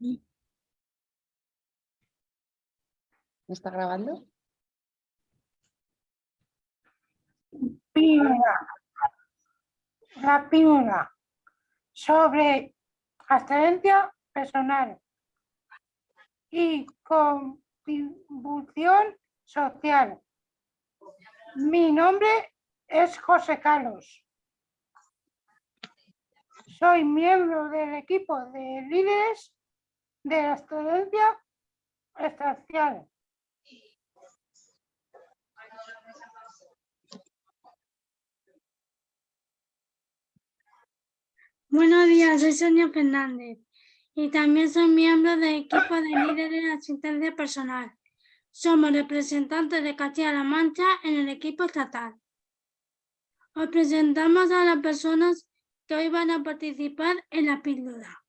¿Me está grabando? Primera. La primera. Sobre excelencia personal y contribución social. Mi nombre es José Carlos. Soy miembro del equipo de líderes de la excelencia estatal. Buenos días, soy Sonia Fernández y también soy miembro del equipo de líderes de asistencia personal. Somos representantes de Castilla-La Mancha en el equipo estatal. Os presentamos a las personas que hoy van a participar en la píldora,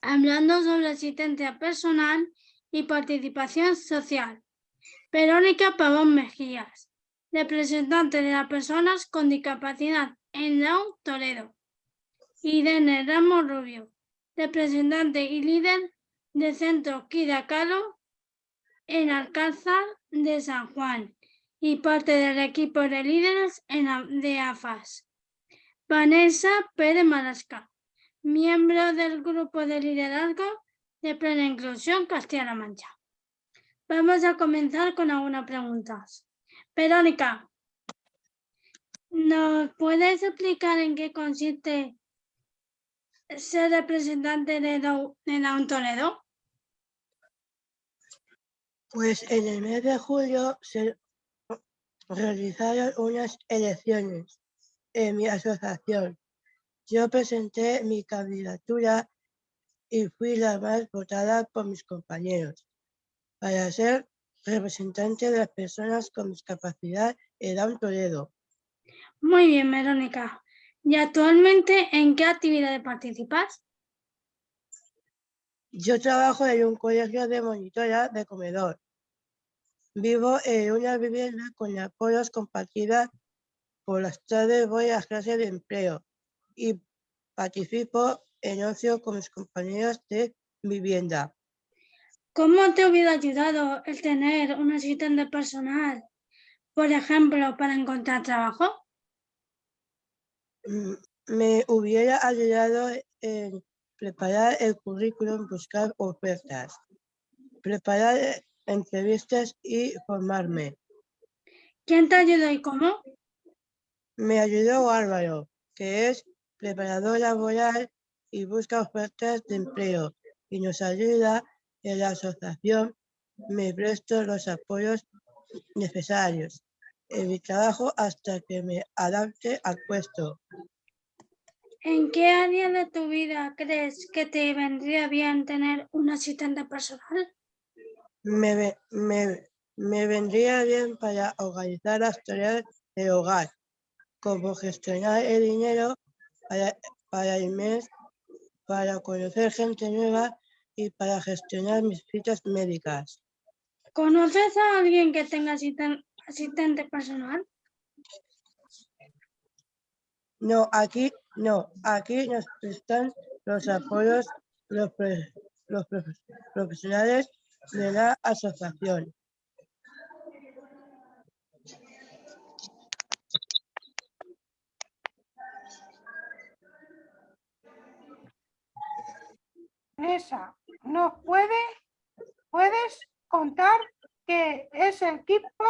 hablando sobre asistencia personal y participación social. Verónica Pavón Mejías, representante de las personas con discapacidad en Lau, Toledo. Irene Ramos Rubio, representante y líder del Centro Quiracalo en Alcázar de San Juan y parte del equipo de líderes en, de AFAS. Vanessa Pérez Malasca, miembro del grupo de liderazgo de Plena Inclusión Castilla-La Mancha. Vamos a comenzar con algunas preguntas. Verónica, ¿nos puedes explicar en qué consiste ser representante de Down Toledo? Pues en el mes de julio se realizaron unas elecciones en mi asociación. Yo presenté mi candidatura y fui la más votada por mis compañeros para ser representante de las personas con discapacidad en Down Toledo. Muy bien, Verónica. ¿Y actualmente en qué actividades participas? Yo trabajo en un colegio de monitora de comedor. Vivo en una vivienda con apoyos compartida. Por las tardes voy a clase de empleo y participo en ocio con mis compañeros de vivienda. ¿Cómo te hubiera ayudado el tener un asistente personal, por ejemplo, para encontrar trabajo? Mm, me hubiera ayudado en preparar el currículum, buscar ofertas, preparar eh, entrevistas y formarme. ¿Quién te ayudó y cómo? Me ayudó Álvaro, que es preparador laboral y busca ofertas de empleo y nos ayuda en la asociación. Me presto los apoyos necesarios en mi trabajo hasta que me adapte al puesto. ¿En qué área de tu vida crees que te vendría bien tener un asistente personal? Me, me, me vendría bien para organizar las tareas de hogar, como gestionar el dinero para, para para conocer gente nueva y para gestionar mis citas médicas. ¿Conoces a alguien que tenga asistente personal? No, aquí no, aquí nos prestan los apoyos los, los profesionales de la asociación. Esa, ¿nos puede, puedes contar que es el equipo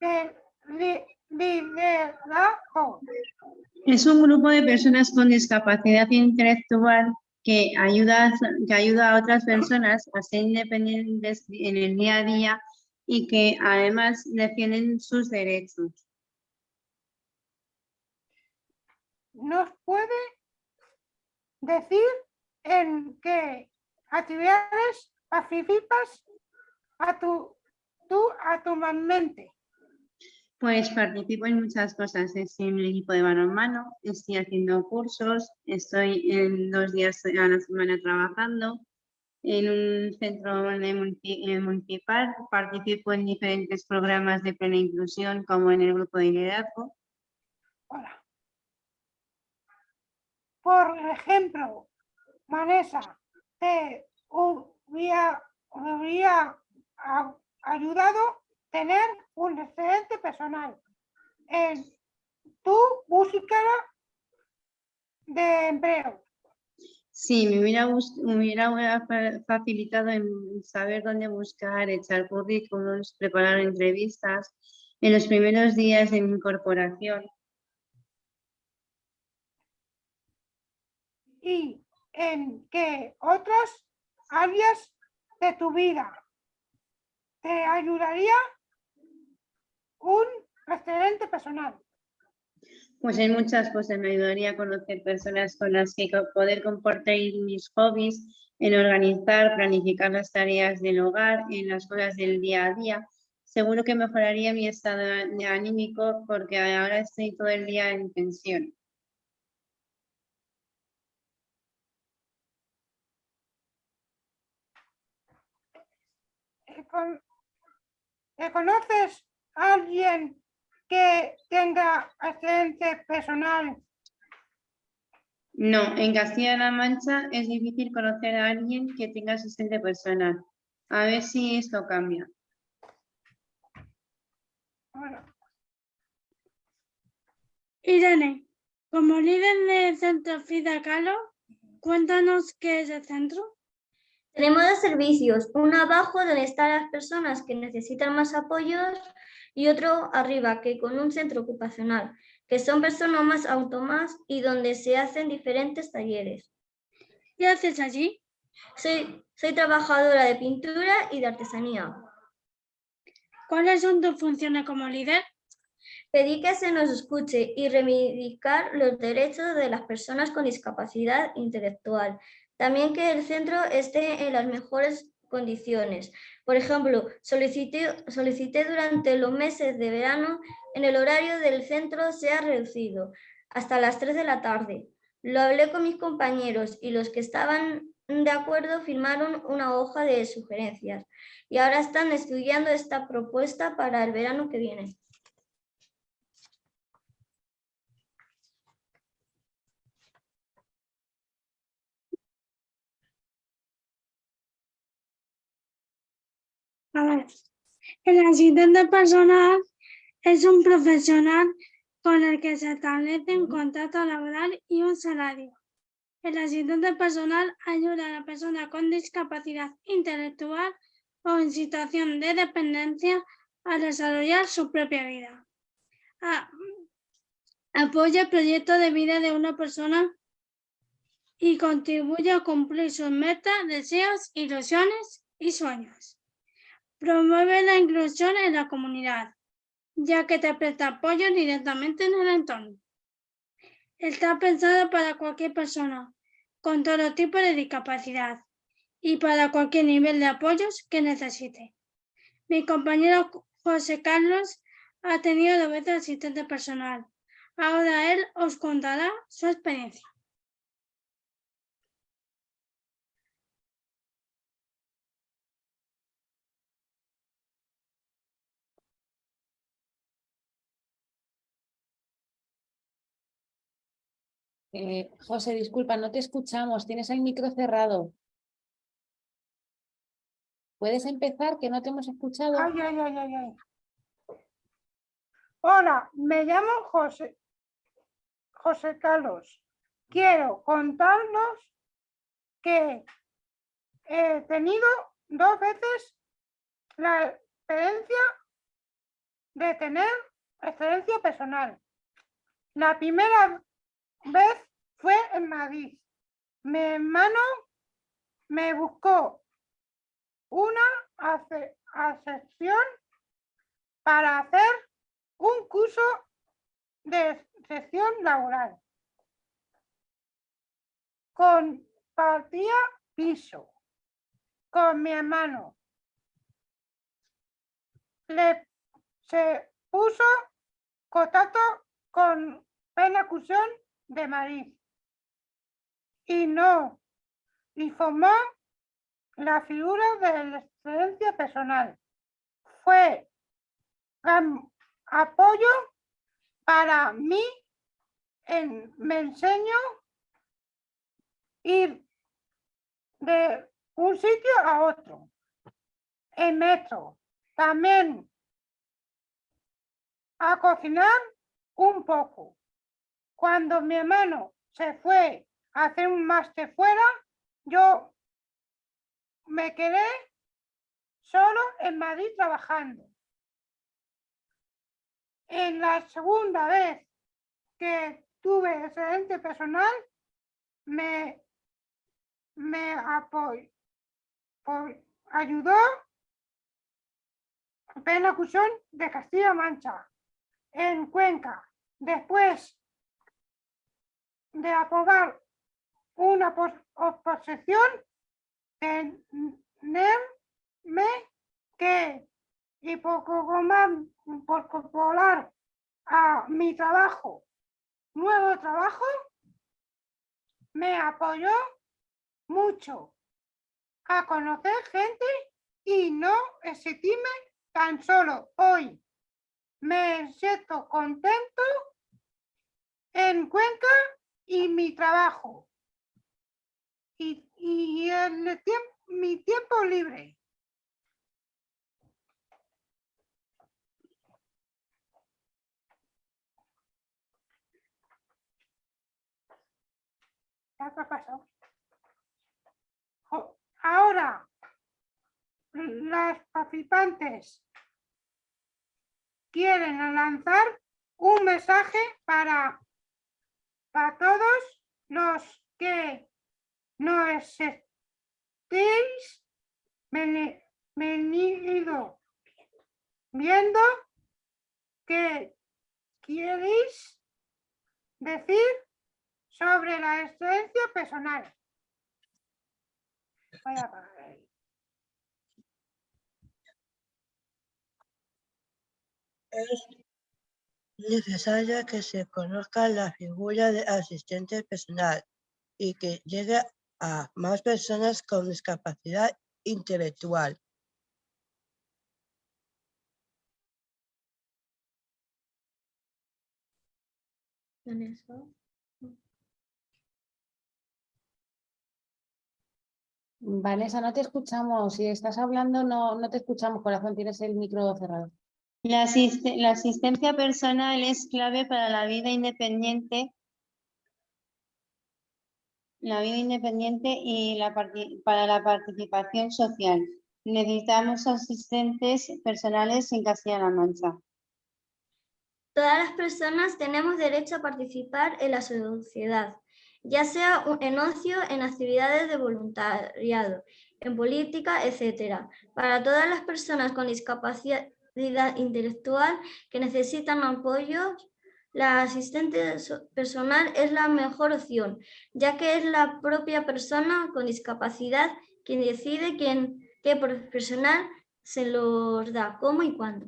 de liderazgo? Es un grupo de personas con discapacidad intelectual que ayuda, que ayuda a otras personas a ser independientes en el día a día y que además defienden sus derechos. ¿Nos puede decir en qué actividades participas a tu, tú mente? Pues participo en muchas cosas, estoy en un equipo de balonmano, estoy haciendo cursos, estoy en dos días a la semana trabajando, en un centro municipal, participo en diferentes programas de plena inclusión como en el grupo de liderazgo. Por ejemplo, Vanessa, te hubiera, hubiera a- ayudado tener un excelente personal en tu búsqueda de empleo. Sí, me hubiera, me hubiera fa- facilitado en saber dónde buscar, echar currículums, preparar entrevistas en los primeros días de mi incorporación. y en que otras áreas de tu vida te ayudaría un excelente personal. Pues en muchas cosas me ayudaría a conocer personas con las que poder compartir mis hobbies, en organizar, planificar las tareas del hogar, en las cosas del día a día. Seguro que mejoraría mi estado anímico porque ahora estoy todo el día en tensión. Con- ¿Conoces a alguien que tenga excelente personal? No, en Castilla-La Mancha es difícil conocer a alguien que tenga asistente personal. A ver si esto cambia. Bueno, Irene, como líder del centro Frida Kahlo, cuéntanos qué es el centro. Tenemos dos servicios, uno abajo donde están las personas que necesitan más apoyos y otro arriba que con un centro ocupacional, que son personas más autónomas y donde se hacen diferentes talleres. ¿Qué haces allí? Soy, soy trabajadora de pintura y de artesanía. ¿Cuáles son tus funciones como líder? Pedí que se nos escuche y reivindicar los derechos de las personas con discapacidad intelectual. También que el centro esté en las mejores condiciones. Por ejemplo, solicité, solicité durante los meses de verano en el horario del centro sea reducido hasta las 3 de la tarde. Lo hablé con mis compañeros y los que estaban de acuerdo firmaron una hoja de sugerencias y ahora están estudiando esta propuesta para el verano que viene. A ver, el asistente personal es un profesional con el que se establece un contrato laboral y un salario. El asistente personal ayuda a la persona con discapacidad intelectual o en situación de dependencia a desarrollar su propia vida. A- apoya el proyecto de vida de una persona y contribuye a cumplir sus metas, deseos, ilusiones y sueños. Promueve la inclusión en la comunidad, ya que te presta apoyo directamente en el entorno. Está pensado para cualquier persona con todo tipo de discapacidad y para cualquier nivel de apoyos que necesite. Mi compañero José Carlos ha tenido dos veces asistente personal. Ahora él os contará su experiencia. Eh, José, disculpa, no te escuchamos. Tienes el micro cerrado. ¿Puedes empezar? Que no te hemos escuchado. Hola, me llamo José, José Carlos. Quiero contarnos que he tenido dos veces la experiencia de tener excelencia personal. La primera vez fue en Madrid. Mi hermano me buscó una ace- para hacer un curso de sección laboral. Compartía piso con mi hermano. Le se puso contacto con la Cusión de Madrid y no y formó la figura de la excelencia personal. Fue apoyo para mí en, me enseño y de un sitio a otro. En metro. También a cocinar un poco. Cuando mi hermano se fue hacer un máster fuera, yo me quedé solo en Madrid trabajando. En la segunda vez que tuve excedente personal, me, me apoyó, ayudó Pena Cusón de Castilla-Mancha en Cuenca. Después de aprobar una oposición, tenerme que y por popular a mi trabajo, nuevo trabajo, me apoyó mucho a conocer gente y no exigirme tan solo hoy. Me siento contento en Cuenca y mi trabajo y, y el tiempo, mi tiempo libre. Ahora, las participantes quieren lanzar un mensaje para, para todos los que no estéis venido viendo que queréis decir sobre la excelencia personal. Voy a apagar ahí. Es necesario que se conozca la figura de asistente personal y que llegue a más personas con discapacidad intelectual. Vanessa, no te escuchamos. Si estás hablando, no, no te escuchamos, corazón. Tienes el micro cerrado. La, asiste- la asistencia personal es clave para la vida independiente la vida independiente y la para la participación social. Necesitamos asistentes personales en Castilla-La Mancha. Todas las personas tenemos derecho a participar en la sociedad, ya sea en ocio, en actividades de voluntariado, en política, etc. Para todas las personas con discapacidad intelectual que necesitan apoyo, la asistente so- personal es la mejor opción, ya que es la propia persona con discapacidad quien decide quién, qué profesional se los da, cómo y cuándo.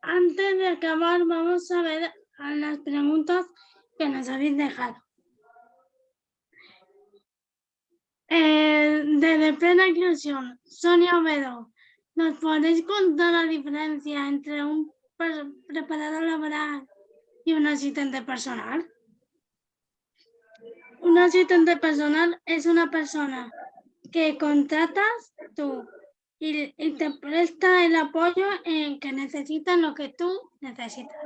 Antes de acabar, vamos a ver a las preguntas que nos habéis dejado. Eh, desde plena inclusión, Sonia Ovedo, ¿nos podéis contar la diferencia entre un pre- preparador laboral y un asistente personal? Un asistente personal es una persona que contratas tú y te presta el apoyo en que necesitan lo que tú necesitas.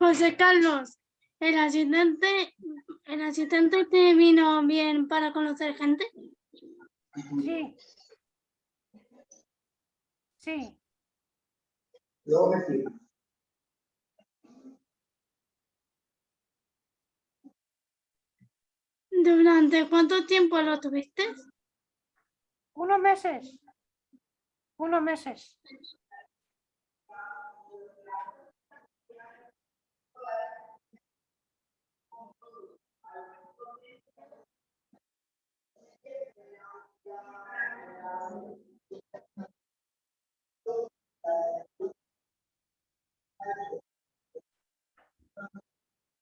José Carlos, el asistente, el asistente te vino bien para conocer gente. Sí. Sí. ¿Durante cuánto tiempo lo tuviste? Unos meses. Unos meses.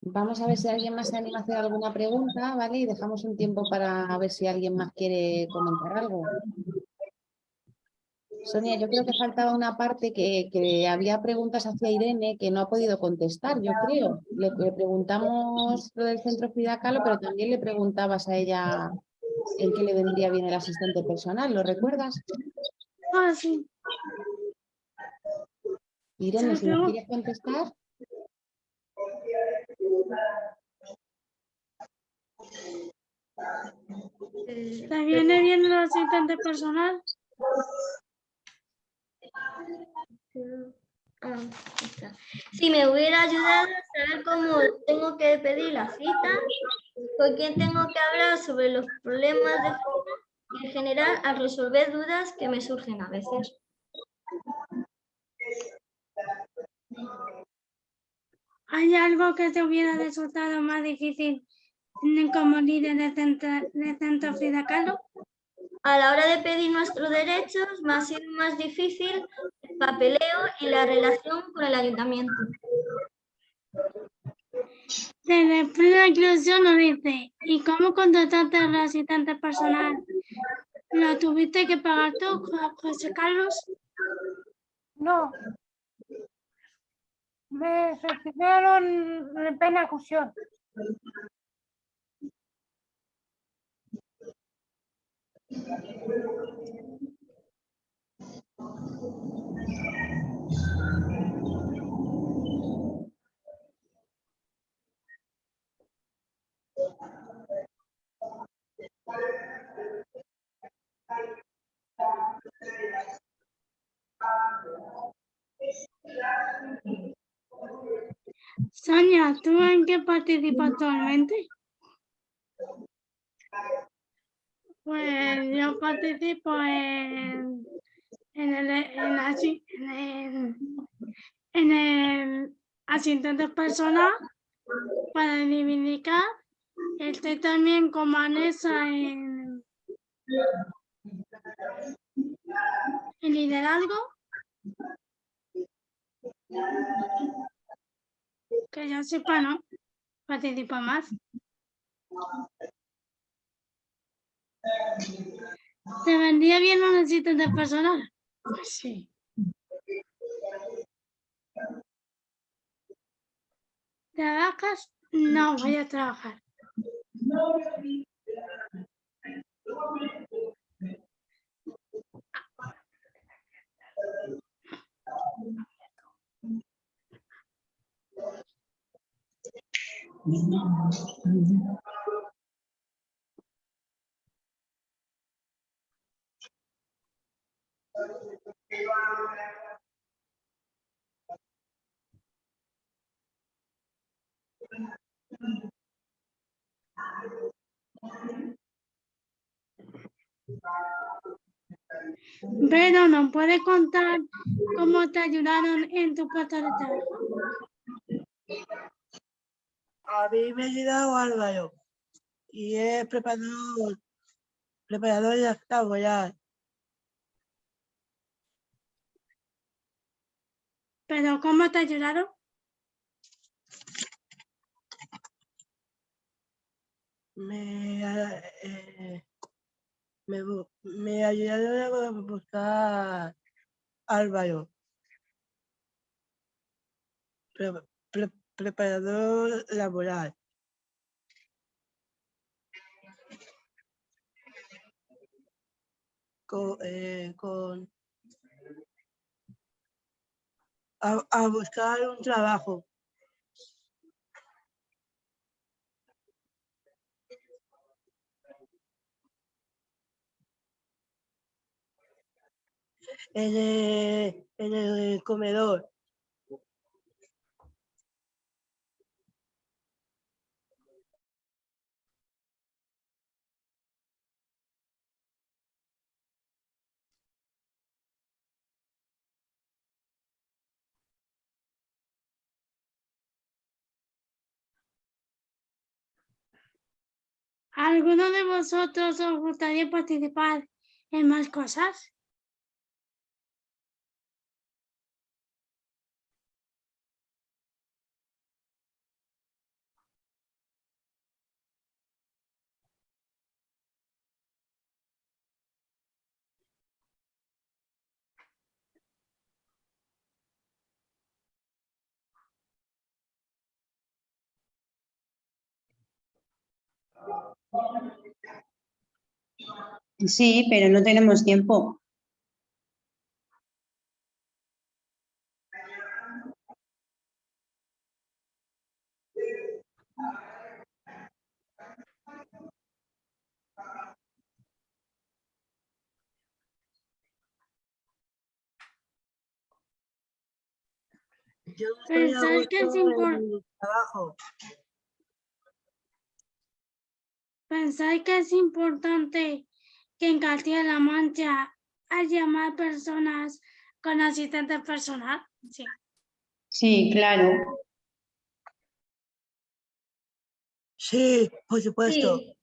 Vamos a ver si alguien más se anima a hacer alguna pregunta, ¿vale? Y dejamos un tiempo para ver si alguien más quiere comentar algo. Sonia, yo creo que faltaba una parte que, había preguntas hacia Irene que no ha podido contestar, yo creo. Le, le preguntamos lo del centro Frida pero también le preguntabas a ella en qué le vendría bien el asistente personal, ¿lo recuerdas? Ah, sí. Irene, si me Claro. quieres contestar. Eh, ¿Te viene bien el asistente personal? Ah, está. Si me hubiera ayudado a saber cómo tengo que pedir la cita, con quién tengo que hablar sobre los problemas de cita y en general a resolver dudas que me surgen a veces. ¿Hay algo que te hubiera resultado más difícil como líder de centro, de centro Frida Kahlo? A la hora de pedir nuestros derechos me ha sido más difícil papeleo y la relación con el ayuntamiento. Desde Frida Inclusión nos dice, ¿y cómo contrataste al asistente personal? ¿Lo tuviste que pagar tú, Jo- José Carlos? No. Me gestionaron en plena fusión. Sonia, ¿tú en qué participas actualmente? Pues yo participo en, en, el, en, en el asistente personal para reivindicar. Estoy también con Vanessa en, en liderazgo. Que yo sepa, no. Participa más. ¿Te vendría bien un asistente personal? Pues sí. ¿Trabajas? No, voy a trabajar. Pero ¿nos puedes contar cómo te ayudaron en tu puesto de trabajo? A mí me ha ayudado Álvaro y es preparador, preparador de laboral. ¿Pero cómo te ayudaron? Me, ha- eh, me, me ayudaron a buscar Álvaro. Pre- pre- preparador laboral. Con, eh, con a, a buscar un trabajo. En el, en el comedor. ¿Alguno de vosotros os gustaría participar en más cosas? Sí, pero no tenemos tiempo. Yo estoy a Pensar que es gusto ¿Pensáis que es importante que en Castilla-La Mancha haya más personas con asistente personal? Sí. Sí, claro. Sí, por supuesto. Sí,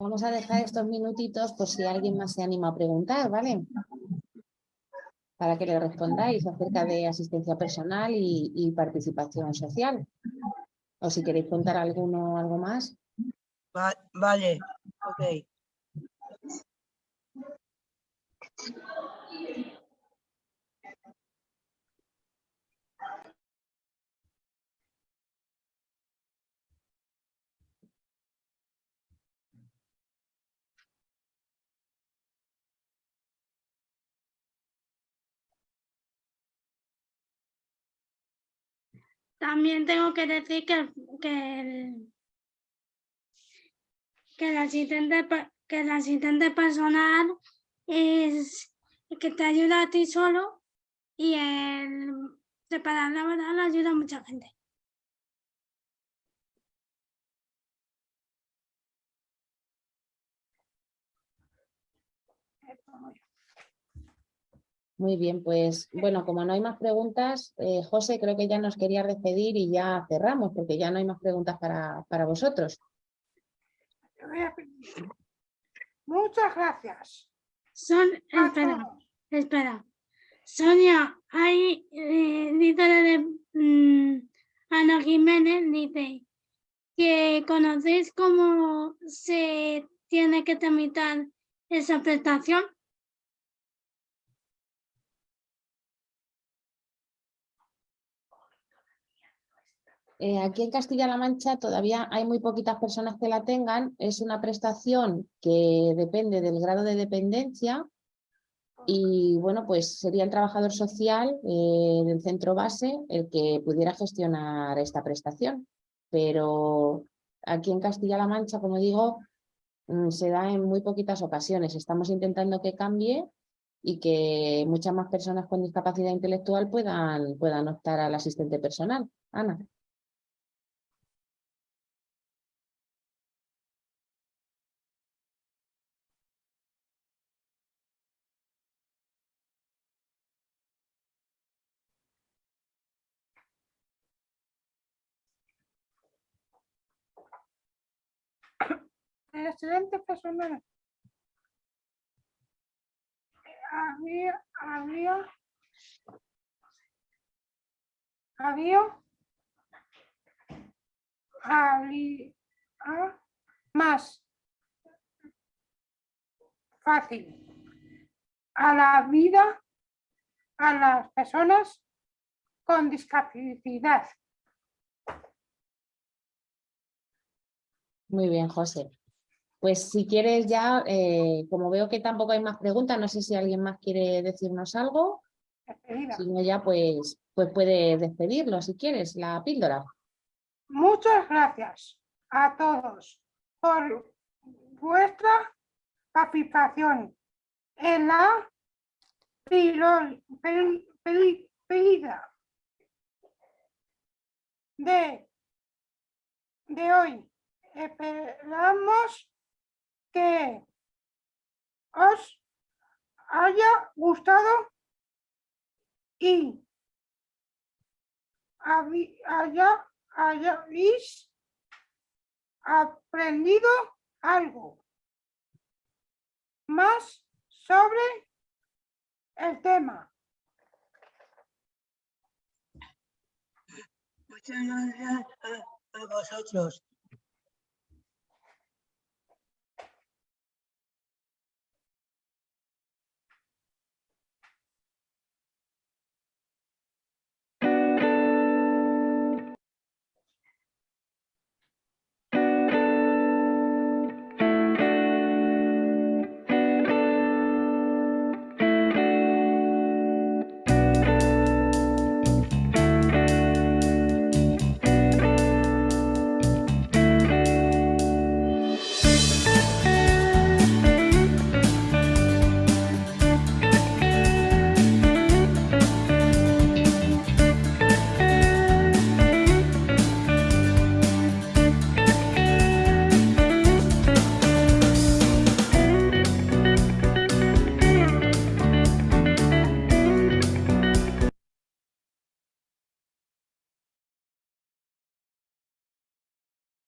Vamos a dejar estos minutitos por si alguien más se anima a preguntar, ¿vale? Para que le respondáis acerca de asistencia personal y, participación social. O si queréis contar alguno algo más. Va- vale, ok. También tengo que decir que, que, el, que, el asistente, que el asistente personal es el que te ayuda a ti solo y el preparar la verdad le ayuda a mucha gente. Muy bien, pues bueno, como no hay más preguntas, eh, José, creo que ya nos quería despedir y ya cerramos, porque ya no hay más preguntas para, para vosotros. Muchas gracias. Son, espera, espera. Sonia, hay, eh, de, mm, Ana Jiménez, dice que conocéis cómo se tiene que tramitar esa prestación. Eh, aquí en Castilla-La Mancha todavía hay muy poquitas personas que la tengan. Es una prestación que depende del grado de dependencia y bueno, pues sería el trabajador social eh, del centro base el que pudiera gestionar esta prestación. Pero aquí en Castilla-La Mancha, como digo, mm, se da en muy poquitas ocasiones. Estamos intentando que cambie y que muchas más personas con discapacidad intelectual puedan, puedan optar al asistente personal. Ana. El excelente personal. Había, había, había, había más fácil a la vida a las personas con discapacidad. Muy bien, José. Pues si quieres ya, eh, como veo que tampoco hay más preguntas, no sé si alguien más quiere decirnos algo. Despedida. Si no ya, pues, pues puede despedirlo si quieres, la píldora. Muchas gracias a todos por vuestra participación en la pedida de, de hoy. Esperamos que os haya gustado y haya, aprendido algo más sobre el tema. Muchas a vosotros